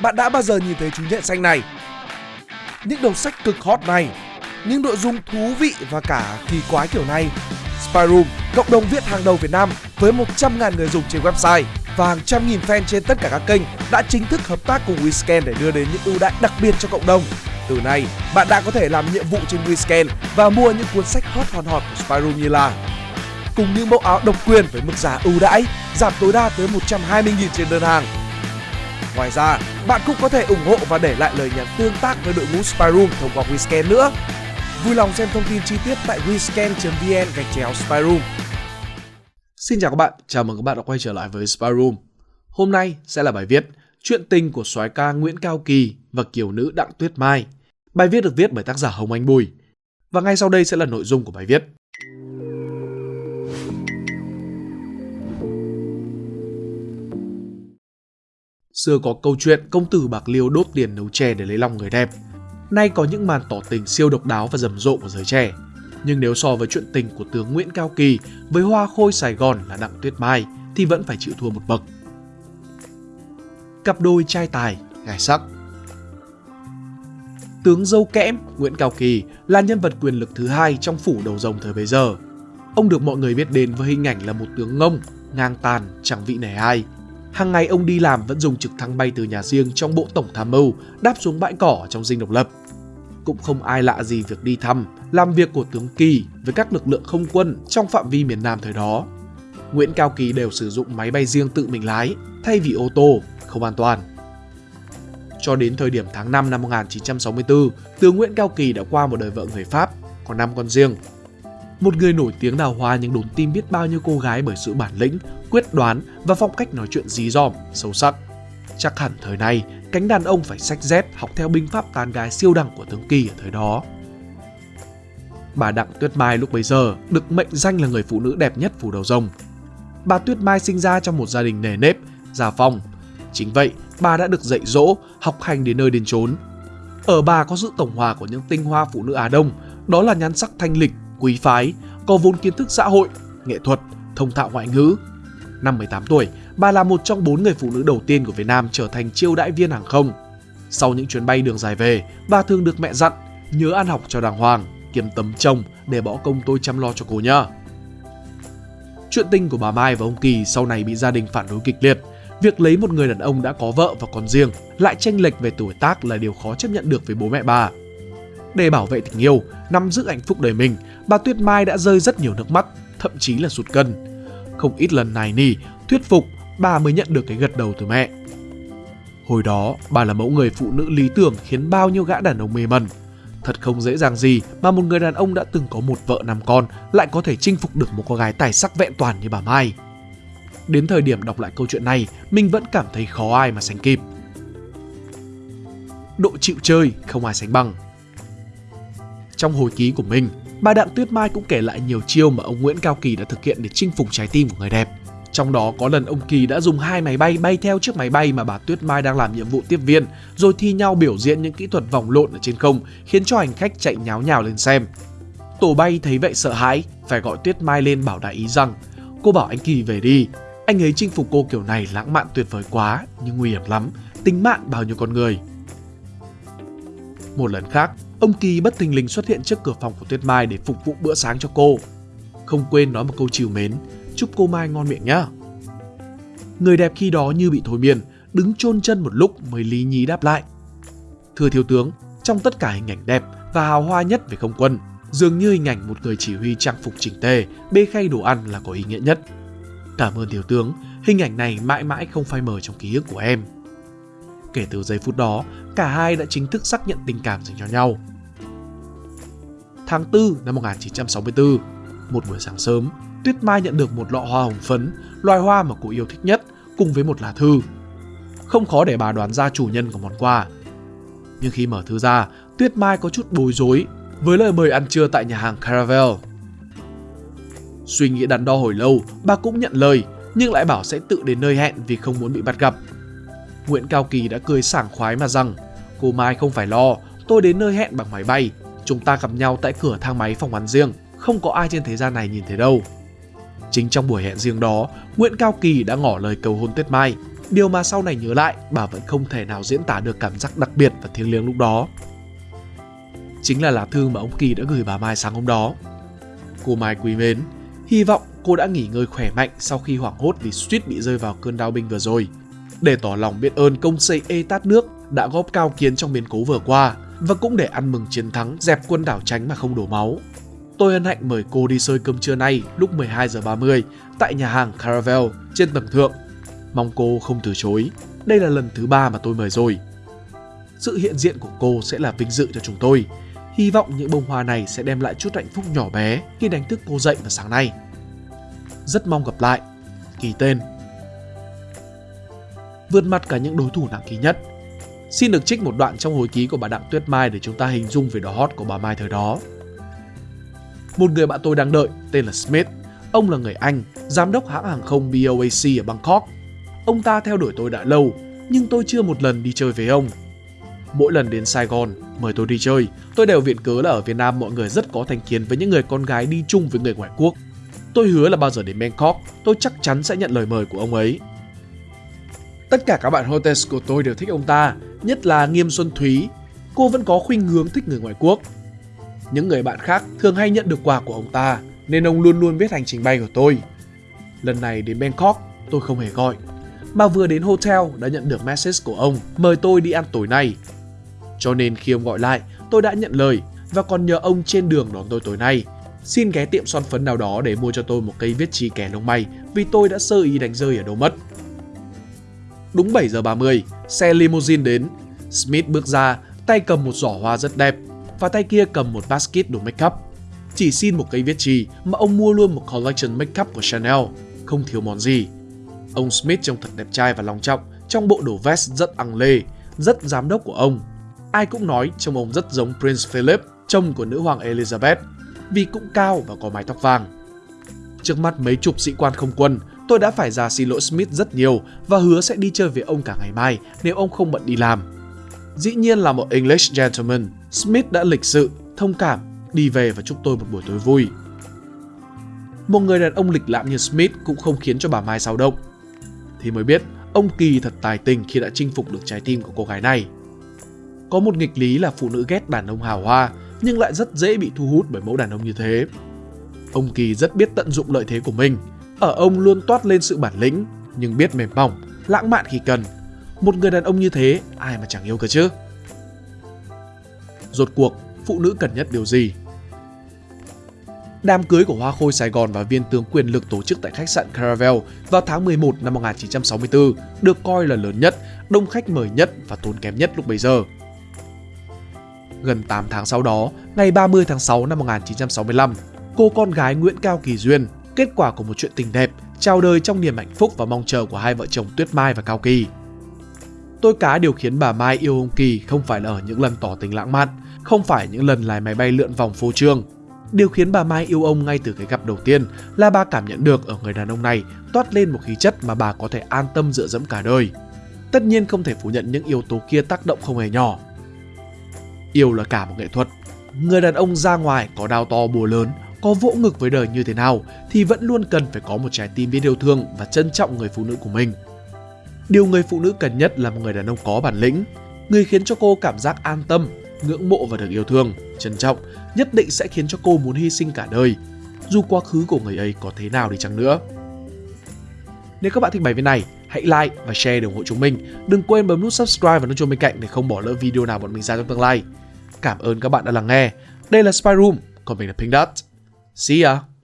bạn đã bao giờ nhìn thấy chú nhện xanh này? Những đầu sách cực hot này, những nội dung thú vị và cả kỳ quái kiểu này. Spyroom, cộng đồng viết hàng đầu Việt Nam với 100.000 người dùng trên website và hàng trăm nghìn fan trên tất cả các kênh đã chính thức hợp tác cùng WeScan để đưa đến những ưu đãi đặc biệt cho cộng đồng. Từ nay, bạn đã có thể làm nhiệm vụ trên WeScan và mua những cuốn sách hot hòn hot của Spyroom như là cùng những mẫu áo độc quyền với mức giá ưu đãi, giảm tối đa tới 120.000 trên đơn hàng. Ngoài ra, bạn cũng có thể ủng hộ và để lại lời nhắn tương tác với đội ngũ Spyroom thông qua WeScan nữa. Vui lòng xem thông tin chi tiết tại wescan.vn gạch chéo Spyroom. Xin chào các bạn, chào mừng các bạn đã quay trở lại với Spyroom. Hôm nay sẽ là bài viết Chuyện tình của soái ca Nguyễn Cao Kỳ và kiều nữ Đặng Tuyết Mai. Bài viết được viết bởi tác giả Hồng Anh Bùi. Và ngay sau đây sẽ là nội dung của bài viết. Xưa có câu chuyện công tử Bạc Liêu đốt tiền nấu chè để lấy lòng người đẹp. Nay có những màn tỏ tình siêu độc đáo và rầm rộ của giới trẻ. Nhưng nếu so với chuyện tình của tướng Nguyễn Cao Kỳ với hoa khôi Sài Gòn là Đặng Tuyết Mai thì vẫn phải chịu thua một bậc. Cặp đôi trai tài, gái sắc Tướng dâu kẽm Nguyễn Cao Kỳ là nhân vật quyền lực thứ hai trong phủ đầu rồng thời bấy giờ. Ông được mọi người biết đến với hình ảnh là một tướng ngông, ngang tàn, chẳng vị nể ai. Hàng ngày ông đi làm vẫn dùng trực thăng bay từ nhà riêng trong bộ tổng tham mưu đáp xuống bãi cỏ trong dinh độc lập. Cũng không ai lạ gì việc đi thăm, làm việc của tướng Kỳ với các lực lượng không quân trong phạm vi miền Nam thời đó. Nguyễn Cao Kỳ đều sử dụng máy bay riêng tự mình lái thay vì ô tô, không an toàn. Cho đến thời điểm tháng 5 năm 1964, tướng Nguyễn Cao Kỳ đã qua một đời vợ người Pháp, có 5 con riêng. Một người nổi tiếng đào hoa nhưng đốn tim biết bao nhiêu cô gái bởi sự bản lĩnh, quyết đoán và phong cách nói chuyện dí dỏm, sâu sắc. Chắc hẳn thời nay cánh đàn ông phải sách dép học theo binh pháp tán gái siêu đẳng của tướng Kỳ ở thời đó. Bà Đặng Tuyết Mai lúc bấy giờ được mệnh danh là người phụ nữ đẹp nhất phủ đầu rồng. Bà Tuyết Mai sinh ra trong một gia đình nề nếp, gia phong. Chính vậy, bà đã được dạy dỗ, học hành đến nơi đến chốn. Ở bà có sự tổng hòa của những tinh hoa phụ nữ Á Đông, đó là nhan sắc thanh lịch, quý phái, có vốn kiến thức xã hội, nghệ thuật, thông thạo ngoại ngữ. Năm 18 tuổi, bà là một trong bốn người phụ nữ đầu tiên của Việt Nam trở thành chiêu đại viên hàng không. Sau những chuyến bay đường dài về, bà thường được mẹ dặn nhớ ăn học cho đàng hoàng, kiếm tấm chồng để bỏ công tôi chăm lo cho cô nhá. Chuyện tình của bà Mai và ông Kỳ sau này bị gia đình phản đối kịch liệt. Việc lấy một người đàn ông đã có vợ và con riêng lại tranh lệch về tuổi tác là điều khó chấp nhận được với bố mẹ bà. Để bảo vệ tình yêu, nắm giữ hạnh phúc đời mình, bà Tuyết Mai đã rơi rất nhiều nước mắt, thậm chí là sụt cân. Không ít lần này nỉ, thuyết phục, bà mới nhận được cái gật đầu từ mẹ. Hồi đó, bà là mẫu người phụ nữ lý tưởng khiến bao nhiêu gã đàn ông mê mẩn. Thật không dễ dàng gì mà một người đàn ông đã từng có một vợ năm con lại có thể chinh phục được một cô gái tài sắc vẹn toàn như bà Mai. Đến thời điểm đọc lại câu chuyện này, mình vẫn cảm thấy khó ai mà sánh kịp. Độ chịu chơi không ai sánh bằng. Trong hồi ký của mình, bà Đặng Tuyết Mai cũng kể lại nhiều chiêu mà ông Nguyễn Cao Kỳ đã thực hiện để chinh phục trái tim của người đẹp. Trong đó có lần ông Kỳ đã dùng hai máy bay bay theo chiếc máy bay mà bà Tuyết Mai đang làm nhiệm vụ tiếp viên, rồi thi nhau biểu diễn những kỹ thuật vòng lộn ở trên không, khiến cho hành khách chạy nháo nhào lên xem. Tổ bay thấy vậy sợ hãi, phải gọi Tuyết Mai lên bảo đại ý rằng cô bảo anh Kỳ về đi, anh ấy chinh phục cô kiểu này lãng mạn tuyệt vời quá, nhưng nguy hiểm lắm, tính mạng bao nhiêu con người. Một lần khác, ông Kỳ bất thình lình xuất hiện trước cửa phòng của Tuyết Mai để phục vụ bữa sáng cho cô. Không quên nói một câu chiều mến, chúc cô Mai ngon miệng nhá. Người đẹp khi đó như bị thôi miên, đứng chôn chân một lúc mới lý nhí đáp lại. Thưa thiếu tướng, trong tất cả hình ảnh đẹp và hào hoa nhất về không quân, dường như hình ảnh một người chỉ huy trang phục chỉnh tề, bê khay đồ ăn là có ý nghĩa nhất. Cảm ơn thiếu tướng, hình ảnh này mãi mãi không phai mờ trong ký ức của em. Kể từ giây phút đó, cả hai đã chính thức xác nhận tình cảm dành cho nhau. Tháng 4 năm 1964, một buổi sáng sớm, Tuyết Mai nhận được một lọ hoa hồng phấn, loài hoa mà cô yêu thích nhất, cùng với một lá thư. Không khó để bà đoán ra chủ nhân của món quà. Nhưng khi mở thư ra, Tuyết Mai có chút bối rối với lời mời ăn trưa tại nhà hàng Caravel. Suy nghĩ đắn đo hồi lâu, bà cũng nhận lời, nhưng lại bảo sẽ tự đến nơi hẹn vì không muốn bị bắt gặp. Nguyễn Cao Kỳ đã cười sảng khoái mà rằng Cô Mai không phải lo, tôi đến nơi hẹn bằng máy bay. Chúng ta gặp nhau tại cửa thang máy phòng ăn riêng, không có ai trên thế gian này nhìn thấy đâu. Chính trong buổi hẹn riêng đó, Nguyễn Cao Kỳ đã ngỏ lời cầu hôn Tuyết Mai. Điều mà sau này nhớ lại, bà vẫn không thể nào diễn tả được cảm giác đặc biệt và thiêng liêng lúc đó. Chính là lá thư mà ông Kỳ đã gửi bà Mai sáng hôm đó. Cô Mai quý mến, hy vọng cô đã nghỉ ngơi khỏe mạnh sau khi hoảng hốt vì suýt bị rơi vào cơn đau binh vừa rồi. Để tỏ lòng biết ơn công xây ê tát nước đã góp cao kiến trong biến cố vừa qua và cũng để ăn mừng chiến thắng dẹp quân đảo tránh mà không đổ máu. Tôi hân hạnh mời cô đi sơi cơm trưa nay lúc 12 giờ 30 tại nhà hàng Caravel trên tầng thượng. Mong cô không từ chối. Đây là lần thứ ba mà tôi mời rồi. Sự hiện diện của cô sẽ là vinh dự cho chúng tôi. Hy vọng những bông hoa này sẽ đem lại chút hạnh phúc nhỏ bé khi đánh thức cô dậy vào sáng nay. Rất mong gặp lại. Ký tên. Vượt mặt cả những đối thủ nặng ký nhất. Xin được trích một đoạn trong hồi ký của bà Đặng Tuyết Mai để chúng ta hình dung về đó hot của bà Mai thời đó. Một người bạn tôi đang đợi tên là Smith. Ông là người Anh, giám đốc hãng hàng không BOAC ở Bangkok. Ông ta theo đuổi tôi đã lâu, nhưng tôi chưa một lần đi chơi với ông. Mỗi lần đến Sài Gòn, mời tôi đi chơi, tôi đều viện cớ là ở Việt Nam mọi người rất có thành kiến với những người con gái đi chung với người ngoại quốc. Tôi hứa là bao giờ đến Bangkok, tôi chắc chắn sẽ nhận lời mời của ông ấy. Tất cả các bạn hostess của tôi đều thích ông ta, nhất là Nghiêm Xuân Thúy. Cô vẫn có khuynh hướng thích người ngoại quốc. Những người bạn khác thường hay nhận được quà của ông ta, nên ông luôn luôn biết hành trình bay của tôi. Lần này đến Bangkok, tôi không hề gọi, mà vừa đến hotel đã nhận được message của ông mời tôi đi ăn tối nay. Cho nên khi ông gọi lại, tôi đã nhận lời và còn nhờ ông trên đường đón tôi tối nay. Xin ghé tiệm son phấn nào đó để mua cho tôi một cây viết chì kẻ lông mày vì tôi đã sơ ý đánh rơi ở đâu mất. Đúng 7 giờ 30, xe limousine đến. Smith bước ra, tay cầm một giỏ hoa rất đẹp và tay kia cầm một basket đồ make up. Chỉ xin một cây viết chì mà ông mua luôn một collection make up của Chanel, không thiếu món gì. Ông Smith trông thật đẹp trai và long trọng trong bộ đồ vest rất ăn lê, rất giám đốc của ông. Ai cũng nói trông ông rất giống Prince Philip, chồng của nữ hoàng Elizabeth, vì cũng cao và có mái tóc vàng. Trước mắt mấy chục sĩ quan không quân, tôi đã phải ra xin lỗi Smith rất nhiều và hứa sẽ đi chơi với ông cả ngày mai nếu ông không bận đi làm. Dĩ nhiên là một English gentleman, Smith đã lịch sự, thông cảm, đi về và chúc tôi một buổi tối vui. Một người đàn ông lịch lãm như Smith cũng không khiến cho bà Mai sao động. Thì mới biết, ông Kỳ thật tài tình khi đã chinh phục được trái tim của cô gái này. Có một nghịch lý là phụ nữ ghét đàn ông hào hoa, nhưng lại rất dễ bị thu hút bởi mẫu đàn ông như thế. Ông Kỳ rất biết tận dụng lợi thế của mình. Ở ông luôn toát lên sự bản lĩnh, nhưng biết mềm mỏng, lãng mạn khi cần. Một người đàn ông như thế, ai mà chẳng yêu cơ chứ? Rốt cuộc, phụ nữ cần nhất điều gì? Đám cưới của Hoa Khôi Sài Gòn và viên tướng quyền lực tổ chức tại khách sạn Caravel vào tháng 11 năm 1964 được coi là lớn nhất, đông khách mời nhất và tốn kém nhất lúc bấy giờ. Gần 8 tháng sau đó, ngày 30 tháng 6 năm 1965, cô con gái Nguyễn Cao Kỳ Duyên, kết quả của một chuyện tình đẹp, chào đời trong niềm hạnh phúc và mong chờ của hai vợ chồng Tuyết Mai và Cao Kỳ. Tôi cá điều khiến bà Mai yêu ông Kỳ không phải là ở những lần tỏ tình lãng mạn, không phải những lần lái máy bay lượn vòng phô trương. Điều khiến bà Mai yêu ông ngay từ cái gặp đầu tiên là bà cảm nhận được ở người đàn ông này toát lên một khí chất mà bà có thể an tâm dựa dẫm cả đời. Tất nhiên không thể phủ nhận những yếu tố kia tác động không hề nhỏ. Yêu là cả một nghệ thuật. Người đàn ông ra ngoài có đau to bùa lớn, có vỗ ngực với đời như thế nào thì vẫn luôn cần phải có một trái tim biết yêu thương và trân trọng người phụ nữ của mình. Điều người phụ nữ cần nhất là một người đàn ông có bản lĩnh, người khiến cho cô cảm giác an tâm, ngưỡng mộ và được yêu thương, trân trọng, nhất định sẽ khiến cho cô muốn hy sinh cả đời, dù quá khứ của người ấy có thế nào đi chăng nữa. Nếu các bạn thích bài viết này, hãy like và share để ủng hộ chúng mình. Đừng quên bấm nút subscribe và nút chuông bên cạnh để không bỏ lỡ video nào bọn mình ra trong tương lai. Cảm ơn các bạn đã lắng nghe. Đây là Spy Room, còn mình là Pink Dot. See ya!